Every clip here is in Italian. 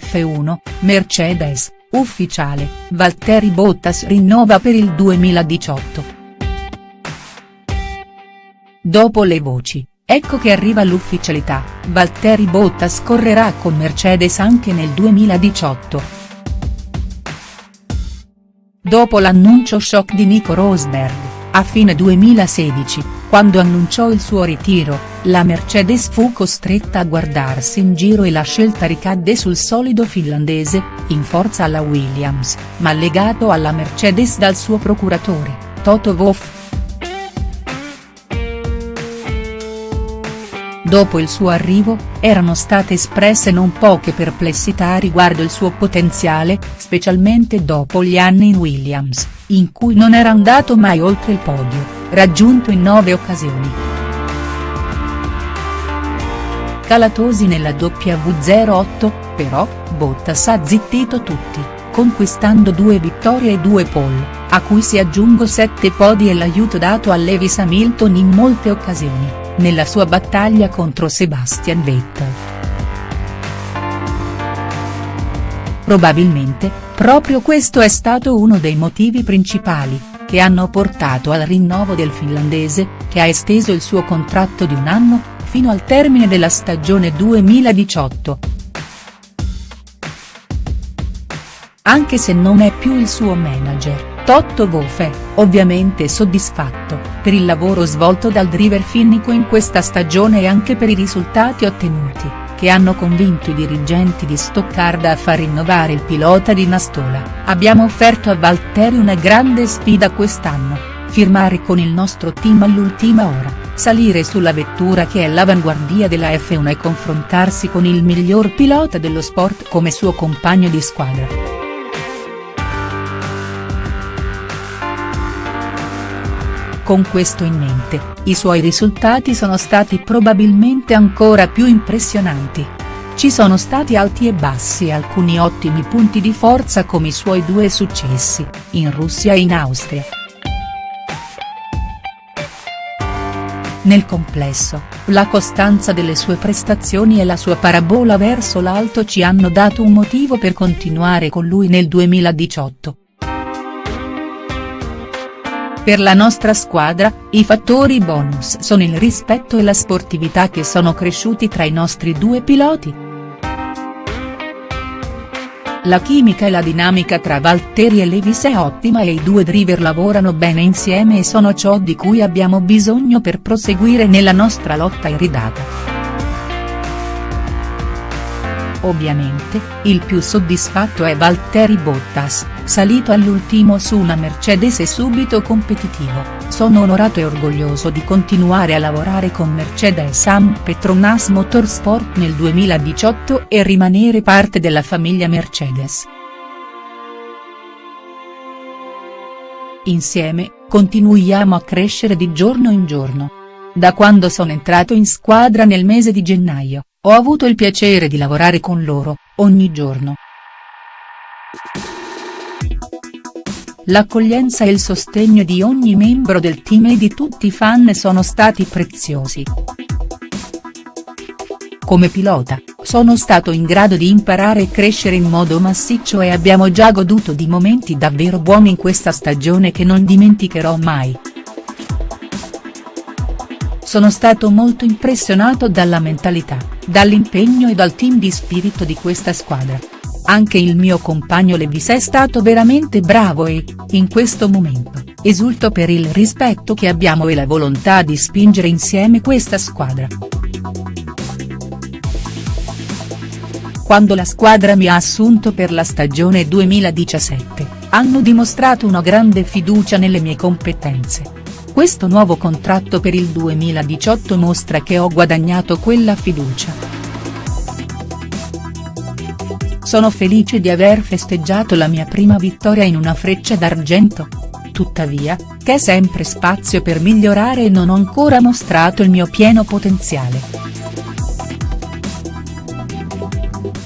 F1, Mercedes, ufficiale, Valtteri Bottas rinnova per il 2018. Dopo le voci, ecco che arriva l'ufficialità, Valtteri Bottas correrà con Mercedes anche nel 2018. Dopo l'annuncio shock di Nico Rosberg, a fine 2016, quando annunciò il suo ritiro, la Mercedes fu costretta a guardarsi in giro e la scelta ricadde sul solido finlandese, in forza alla Williams, ma legato alla Mercedes dal suo procuratore, Toto Wolff. Dopo il suo arrivo, erano state espresse non poche perplessità riguardo il suo potenziale, specialmente dopo gli anni in Williams, in cui non era andato mai oltre il podio, raggiunto in nove occasioni. Calatosi nella W08, però, Bottas ha zittito tutti, conquistando due vittorie e due pole, a cui si aggiungo sette podi e l'aiuto dato a Lewis Hamilton in molte occasioni nella sua battaglia contro Sebastian Vettel. Probabilmente, proprio questo è stato uno dei motivi principali, che hanno portato al rinnovo del finlandese, che ha esteso il suo contratto di un anno, fino al termine della stagione 2018. Anche se non è più il suo manager. Totto Wolff è, ovviamente soddisfatto, per il lavoro svolto dal driver finnico in questa stagione e anche per i risultati ottenuti, che hanno convinto i dirigenti di Stoccarda a far rinnovare il pilota di Nastola. Abbiamo offerto a Valtteri una grande sfida quest'anno, firmare con il nostro team all'ultima ora, salire sulla vettura che è l'avanguardia della F1 e confrontarsi con il miglior pilota dello sport come suo compagno di squadra. Con questo in mente, i suoi risultati sono stati probabilmente ancora più impressionanti. Ci sono stati alti e bassi e alcuni ottimi punti di forza come i suoi due successi, in Russia e in Austria. Nel complesso, la costanza delle sue prestazioni e la sua parabola verso l'alto ci hanno dato un motivo per continuare con lui nel 2018. Per la nostra squadra, i fattori bonus sono il rispetto e la sportività che sono cresciuti tra i nostri due piloti. La chimica e la dinamica tra Valtteri e Levis è ottima e i due driver lavorano bene insieme e sono ciò di cui abbiamo bisogno per proseguire nella nostra lotta iridata. Ovviamente, il più soddisfatto è Valtteri Bottas, salito all'ultimo su una Mercedes e subito competitivo, sono onorato e orgoglioso di continuare a lavorare con Mercedes Am Petronas Motorsport nel 2018 e rimanere parte della famiglia Mercedes. Insieme, continuiamo a crescere di giorno in giorno. Da quando sono entrato in squadra nel mese di gennaio, ho avuto il piacere di lavorare con loro, ogni giorno. L'accoglienza e il sostegno di ogni membro del team e di tutti i fan sono stati preziosi. Come pilota, sono stato in grado di imparare e crescere in modo massiccio e abbiamo già goduto di momenti davvero buoni in questa stagione che non dimenticherò mai. Sono stato molto impressionato dalla mentalità, dall'impegno e dal team di spirito di questa squadra. Anche il mio compagno Levis è stato veramente bravo e, in questo momento, esulto per il rispetto che abbiamo e la volontà di spingere insieme questa squadra. Quando la squadra mi ha assunto per la stagione 2017, hanno dimostrato una grande fiducia nelle mie competenze questo nuovo contratto per il 2018 mostra che ho guadagnato quella fiducia. Sono felice di aver festeggiato la mia prima vittoria in una freccia d'argento. Tuttavia, c'è sempre spazio per migliorare e non ho ancora mostrato il mio pieno potenziale.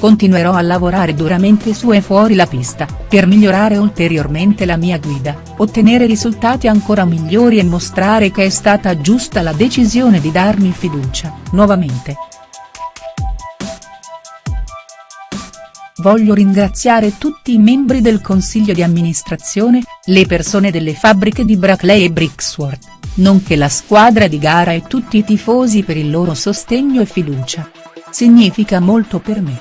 Continuerò a lavorare duramente su e fuori la pista, per migliorare ulteriormente la mia guida, ottenere risultati ancora migliori e mostrare che è stata giusta la decisione di darmi fiducia, nuovamente. voglio ringraziare tutti i membri del consiglio di amministrazione, le persone delle fabbriche di Brackley e Brixworth, nonché la squadra di gara e tutti i tifosi per il loro sostegno e fiducia. Significa molto per me.